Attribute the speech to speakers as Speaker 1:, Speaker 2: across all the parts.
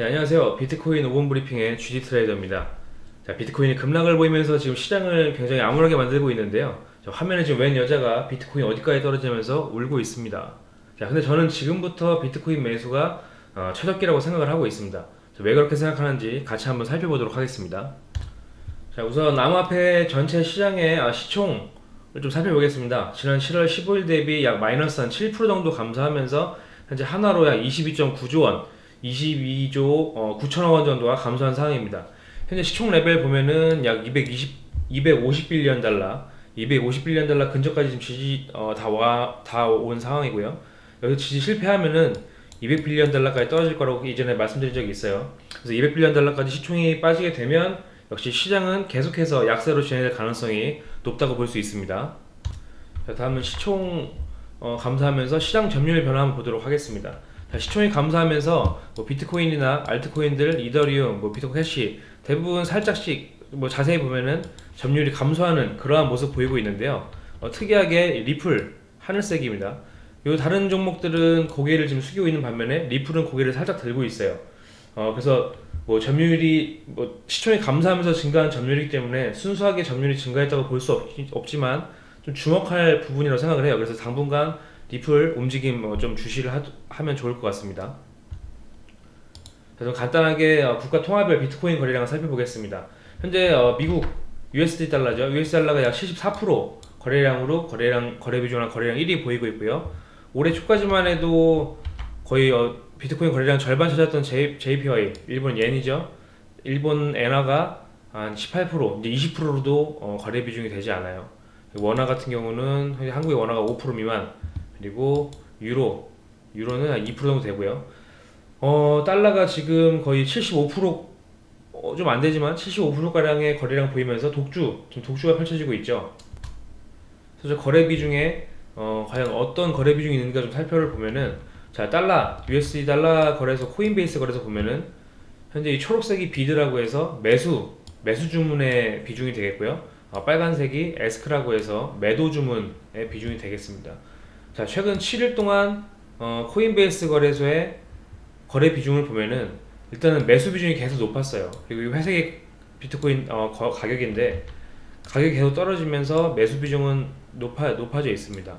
Speaker 1: 네, 안녕하세요. 비트코인 5분 브리핑의 GD 트레이더입니다. 자, 비트코인이 급락을 보이면서 지금 시장을 굉장히 암울하게 만들고 있는데요. 자, 화면에 지금 웬 여자가 비트코인 어디까지 떨어지면서 울고 있습니다. 자, 근데 저는 지금부터 비트코인 매수가 어, 최적기라고 생각을 하고 있습니다. 자, 왜 그렇게 생각하는지 같이 한번 살펴보도록 하겠습니다. 자, 우선 암호화폐 전체 시장의 아, 시총을 좀 살펴보겠습니다. 지난 7월 15일 대비 약 마이너스 한 7% 정도 감소하면서 현재 한화로 약 22.9조 원, 22조 어, 9천억 원 정도가 감소한 상황입니다. 현재 시총 레벨 보면은 약 220, 250 billion 달러, 250 billion 달러 근처까지 지금 지지 어, 다와 다온 상황이고요. 여기서 지지 실패하면은 200 billion 달러까지 떨어질 거라고 이전에 말씀드린 적이 있어요. 그래서 200 billion 달러까지 시총이 빠지게 되면 역시 시장은 계속해서 약세로 진행될 가능성이 높다고 볼 수 있습니다. 자, 다음은 시총 어, 감소하면서 시장 점유율 변화 한번 보도록 하겠습니다. 자, 시총이 감소하면서 뭐 비트코인이나 알트코인들, 이더리움, 뭐 비트코인 캐시 대부분 살짝씩 뭐 자세히 보면은 점유율이 감소하는 그러한 모습 보이고 있는데요. 어, 특이하게 리플 하늘색입니다. 요 다른 종목들은 고개를 지금 숙이고 있는 반면에 리플은 고개를 살짝 들고 있어요. 어, 그래서 뭐 점유율이 뭐 시총이 감소하면서 증가한 점유율이기 때문에 순수하게 점유율이 증가했다고 볼 수 없지만 좀 주목할 부분이라고 생각을 해요. 그래서 당분간 리플 움직임 뭐 좀 주시를 하, 면 좋을 것 같습니다. 그래서 간단하게 어, 국가 통화별 비트코인 거래량을 살펴보겠습니다. 현재 어, 미국 USD 달러죠. USD 달러가 약 74% 거래량으로 거래량 거래 비중이나 거래량 1위 보이고 있고요. 올해 초까지만 해도 거의 어, 비트코인 거래량 절반 찾았던 J, JPY 일본 옌이죠. 일본 엔화가 한 18% 이제 20%로도 어, 거래 비중이 되지 않아요. 원화 같은 경우는 한국의 원화가 5% 미만 그리고 유로 유로는 한 2% 정도 되고요. 어, 달러가 지금 거의 75% 어, 좀 안되지만 75%가량의 거래량 보이면서 독주, 지금 독주가 펼쳐지고 있죠. 그래서 거래 비 중에 어, 과연 어떤 거래 비 중이 있는가 좀 살펴를 보면은 자 달러, USD 달러 거래소 코인베이스 거래소 보면은 현재 이 초록색이 bid라고 해서 매수, 매수 주문의 비중이 되겠고요. 어, 빨간색이 ask라고 해서 매도 주문의 비중이 되겠습니다. 자 최근 7일 동안 어, 코인베이스 거래소의 거래 비중을 보면은 일단은 매수 비중이 계속 높았어요. 그리고 이 회색의 비트코인 어, 거, 가격인데 가격이 계속 떨어지면서 매수 비중은 높아, 높아져 있습니다.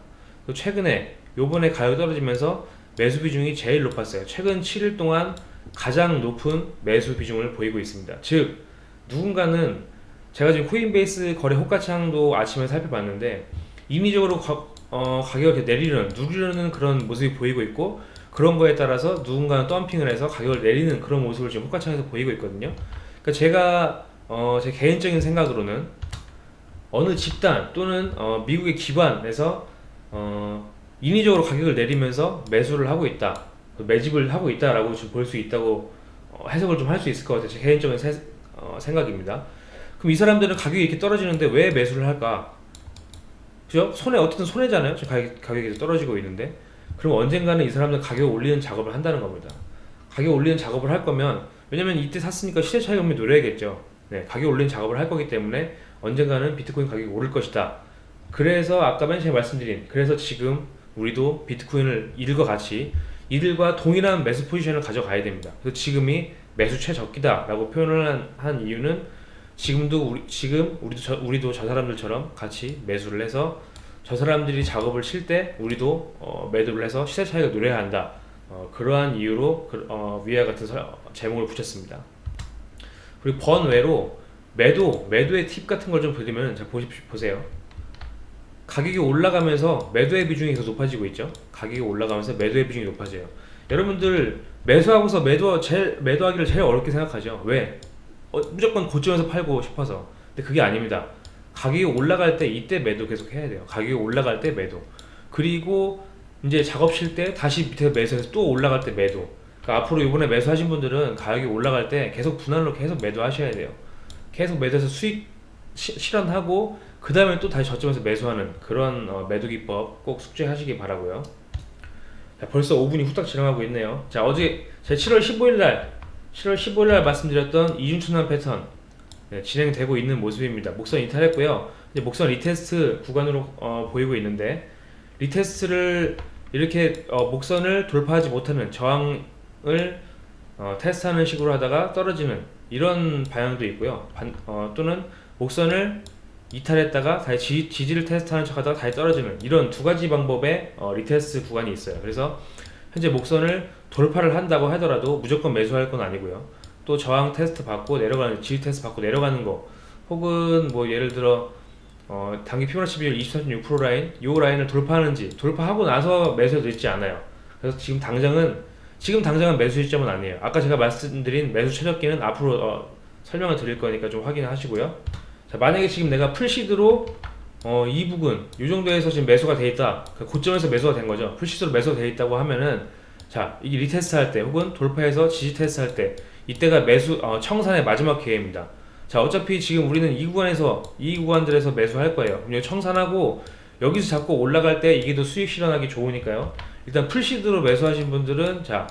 Speaker 1: 최근에 요번에 가격 떨어지면서 매수 비중이 제일 높았어요. 최근 7일 동안 가장 높은 매수 비중을 보이고 있습니다. 즉 누군가는 제가 지금 코인베이스 거래 호가창도 아침에 살펴봤는데 인위적으로 가, 어, 가격을 내리는 누르려는 그런 모습이 보이고 있고 그런 거에 따라서 누군가는 덤핑을 해서 가격을 내리는 그런 모습을 지금 호가창에서 보이고 있거든요. 그러니까 제가 어, 제 개인적인 생각으로는 어느 집단 또는 어, 미국의 기관에서 어, 인위적으로 가격을 내리면서 매수를 하고 있다 매집을 하고 있다라고 볼수 있다고 어, 해석을 좀 할 수 있을 것 같아요. 제 개인적인 세, 어, 생각입니다. 그럼 이 사람들은 가격이 이렇게 떨어지는데 왜 매수를 할까 그죠? 손해 어쨌든 손해잖아요. 가격, 가격이 떨어지고 있는데. 그럼 언젠가는 이 사람들 가격 올리는 작업을 한다는 겁니다. 가격 올리는 작업을 할 거면 왜냐면 이때 샀으니까 시세 차익을 노려야겠죠. 네, 가격 올리는 작업을 할 거기 때문에 언젠가는 비트코인 가격이 오를 것이다. 그래서 아까 맨 처음에 말씀드린 그래서 지금 우리도 비트코인을 이들과 같이 이들과 동일한 매수 포지션을 가져가야 됩니다. 그래서 지금이 매수 최적기다 라고 표현을 한, 한 이유는 지금도 우리, 지금 우리도 저, 우리도 저 사람들처럼 같이 매수를 해서 저 사람들이 작업을 칠 때 우리도 어, 매도를 해서 시세 차익을 노려야 한다. 어, 그러한 이유로 그, 어, 위와 같은 서, 제목을 붙였습니다. 그리고 번외로 매도 매도의 팁 같은 걸좀 드리면 자 보십시오 보세요. 가격이 올라가면서 매도의 비중이 계속 높아지고 있죠. 가격이 올라가면서 매도의 비중이 높아져요. 여러분들 매수하고서 매도 제일 매도하기를 제일 어렵게 생각하죠. 왜 어, 무조건 고점에서 팔고 싶어서. 근데 그게 아닙니다. 가격이 올라갈 때 이때 매도 계속 해야 돼요. 가격이 올라갈 때 매도. 그리고 이제 작업실 때 다시 밑에 매수해서 또 올라갈 때 매도. 그러니까 앞으로 이번에 매수하신 분들은 가격이 올라갈 때 계속 분할로 계속 매도하셔야 돼요. 계속 매도해서 수익 시, 실현하고 그 다음에 또 다시 저점에서 매수하는 그런 어, 매도 기법 꼭 숙지하시기 바라고요. 자, 벌써 5분이 후딱 지나가고 있네요. 자 어제 제 7월 15일 날 7월 15일날 말씀드렸던 이중천장 패턴 네, 진행되고 있는 모습입니다. 목선 이탈했고요. 이제 목선 retest 구간으로 어, 보이고 있는데 retest를 이렇게 어, 목선을 돌파하지 못하는 저항을 어, 테스트하는 식으로 하다가 떨어지는 이런 방향도 있고요. 반- 어, 또는 목선을 이탈했다가 다시 지, 지지를 테스트하는 척하다가 다시 떨어지는 이런 두 가지 방법의 어, retest 구간이 있어요. 그래서 현재 목선을 돌파를 한다고 하더라도 무조건 매수할 건 아니고요. 또 저항 테스트 받고 내려가는 지지 테스트 받고 내려가는 거 혹은 뭐 예를 들어 어, 단기 피보나치 비율 24.6% 라인 요 라인을 돌파하는지 돌파하고 나서 매수해도 늦지 않아요. 그래서 지금 당장은 지금 당장은 매수 시점은 아니에요. 아까 제가 말씀드린 매수 최적기는 앞으로 어, 설명을 드릴 거니까 좀 확인하시고요. 자, 만약에 지금 내가 full seed로 어, 이 부분 이 정도에서 지금 매수가 돼 있다. 그 고점에서 매수가 된 거죠. full seed로 매수가 돼 있다고 하면은 자 이게 retest 할 때 혹은 돌파해서 지지 테스트 할 때 이때가 매수 어, 청산의 마지막 기회입니다. 자 어차피 지금 우리는 이 구간에서 이 구간들에서 매수할 거예요. 여기 청산하고 여기서 자꾸 올라갈 때 이게 더 수익 실현하기 좋으니까요. 일단 full seed로 매수하신 분들은 자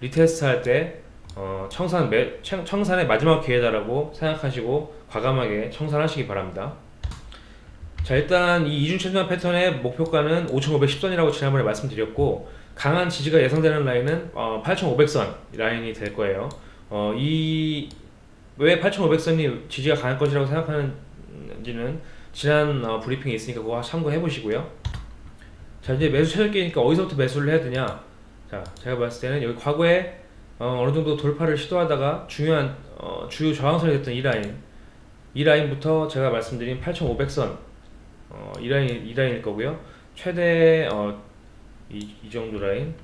Speaker 1: retest 할때 어, 청산 매, 청- 청산의 마지막 기회다라고 생각하시고 과감하게 청산하시기 바랍니다. 자 일단 이 이중 천장 패턴의 목표가는 5,510선이라고 지난번에 말씀드렸고 강한 지지가 예상되는 라인은 어, 8,500선 라인이 될 거예요. 어, 이 왜 8,500선이 지지가 강할 것이라고 생각하는지는 지난 어, 브리핑이 있으니까 그거 참고해 보시고요. 자 이제 매수 최저기니까 어디서부터 매수를 해야 되냐? 자 제가 봤을 때는 여기 과거에 어, 어느 정도 돌파를 시도하다가 중요한 어, 주요 저항선이 됐던 이 라인 이 라인부터 제가 말씀드린 8,500선 어, 이 라인 이 라인일 거고요. 최대 어, 이, 이 정도 라인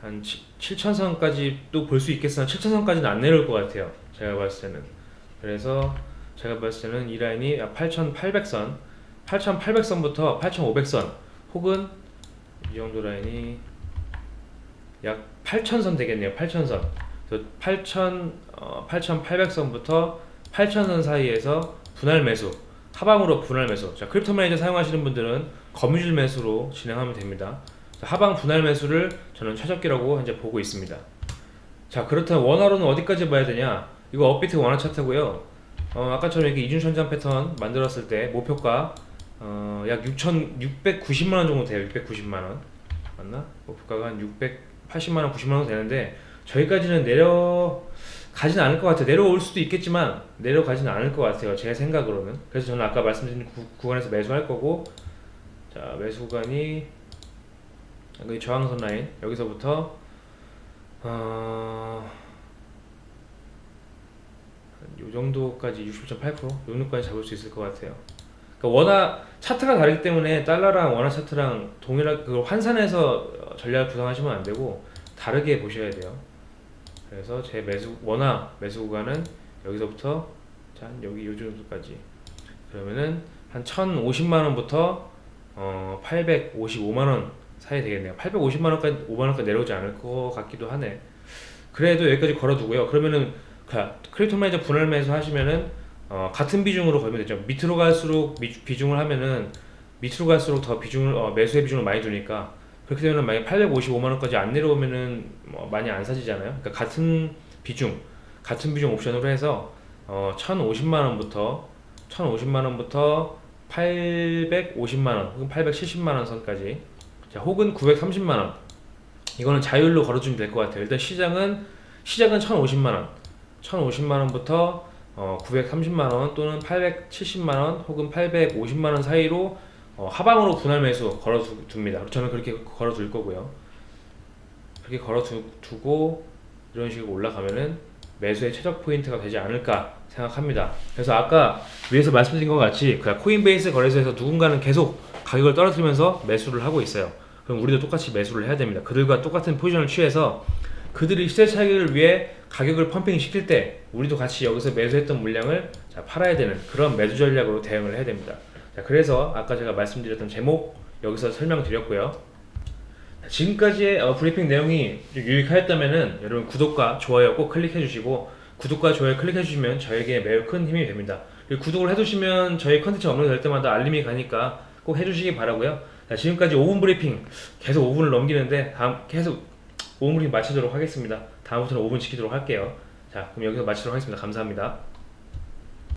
Speaker 1: 한 7,000선까지 또볼수 있겠으나 7,000선까지는 안 내려올 것 같아요. 제가 봤을 때는 그래서 제가 봤을 때는 이 라인이 8,800선 8,800선부터 8,500선 혹은 이 정도 라인이 약 8,000선 되겠네요. 8,000선. 그래서 8,000 어, 8,800선부터 8,000선 사이에서 분할 매수 하방으로 분할 매수. 자, Crypto Manager 사용하시는 분들은 거미줄 매수로 진행하면 됩니다. 자, 하방 분할 매수를 저는 최적기라고 현재 보고 있습니다. 자, 그렇다면 원화로는 어디까지 봐야 되냐? 이거 업비트 원화 차트고요. 어, 아까처럼 이렇게 이중 천장 패턴 만들었을 때 목표가 어, 약 6,690만 원 정도 돼요. 690만 원. 맞나? 목표가가 한 680만 원, 90만 원 되는데 저기까지는 내려 가지는 않을 것 같아요. 내려올 수도 있겠지만 내려가지는 않을 것 같아요. 제 생각으로는. 그래서 저는 아까 말씀드린 구, 구간에서 매수할 거고 자 매수 구간이 여기 저항선 라인 여기서부터 어, 요 정도까지 67.8%요 정도까지 잡을 수 있을 것 같아요. 그러니까 원화 차트가 다르기 때문에 달러랑 원화 차트랑 동일하게 그 환산해서 어, 전략을 구상하시면 안 되고 다르게 보셔야 돼요. 그래서 제 매수 원화 매수 구간은 여기서부터 자 여기 요 정도까지 그러면은 한 1,050만 원부터 어 855만 원 사이 되겠네요. 850만 원까지 5만 원까지 내려오지 않을 것 같기도 하네. 그래도 여기까지 걸어두고요. 그러면은 자, Crypto Manager 분할 매수 하시면은 어, 같은 비중으로 걸면 되죠. 밑으로 갈수록 미- 비중을 하면은 밑으로 갈수록 더 비중을 어, 매수의 비중을 많이 두니까 그렇게 되면 만약 855만 원까지 안 내려오면은 뭐 많이 안 사지잖아요. 그러니까 같은 비중, 같은 비중 옵션으로 해서 어, 1,050만 원부터 1,050만 원부터 850만 원 혹은 870만 원 선까지 자, 혹은 930만 원 이거는 자율로 걸어주면 될 것 같아요. 일단 시장은 시작은 1,050만 원, 1,050만 원부터 어, 930만 원 또는 870만 원 혹은 850만 원 사이로 어, 하방으로 분할 매수 걸어둡니다. 저는 그렇게 걸어둘 거고요. 그렇게 걸어두고 이런 식으로 올라가면은 매수의 최적 포인트가 되지 않을까 생각합니다. 그래서 아까 위에서 말씀드린 것 같이 그 코인베이스 거래소에서 누군가는 계속 가격을 떨어뜨리면서 매수를 하고 있어요. 그럼 우리도 똑같이 매수를 해야 됩니다. 그들과 똑같은 포지션을 취해서 그들이 시세 차익을 위해 가격을 pumping 시킬 때 우리도 같이 여기서 매수했던 물량을 자, 팔아야 되는 그런 매수 전략으로 대응을 해야 됩니다. 자, 그래서 아까 제가 말씀드렸던 제목 여기서 설명드렸고요. 자, 지금까지의 어, 브리핑 내용이 좀 유익하였다면은 여러분 구독과 좋아요 꼭 클릭해 주시고 구독과 좋아요 클릭해 주시면 저에게 매우 큰 힘이 됩니다. 그리고 구독을 해두시면 저희 컨텐츠 업로드 될 때마다 알림이 가니까 꼭 해주시기 바라고요. 자, 지금까지 5분 브리핑 계속 5분을 넘기는데 다음 계속 5분 브리핑 마치도록 하겠습니다. 다음부터는 5분 지키도록 할게요. 자, 그럼 여기서 마치도록 하겠습니다. 감사합니다.